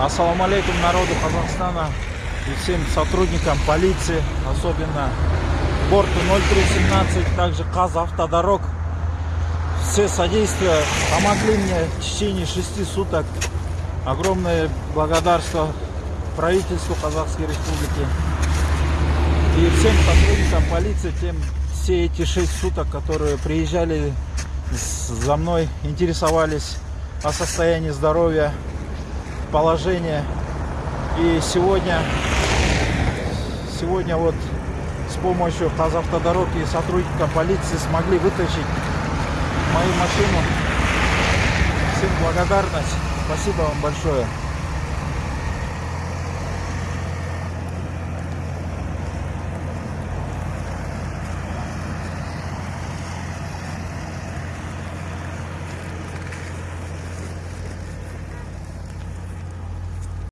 Ассаламу алейкум народу Казахстана и всем сотрудникам полиции, особенно борту 0317, также Казавтодорог. Все содействия помогли мне в течение шести суток. Огромное благодарство правительству Казахской Республики и всем сотрудникам полиции, тем все эти шесть суток, которые приезжали за мной, интересовались о состоянии здоровья, положения. И сегодня, сегодня вот с помощью Казавтодорог и сотрудников полиции смогли вытащить мою машину. Всем благодарность. Спасибо вам большое.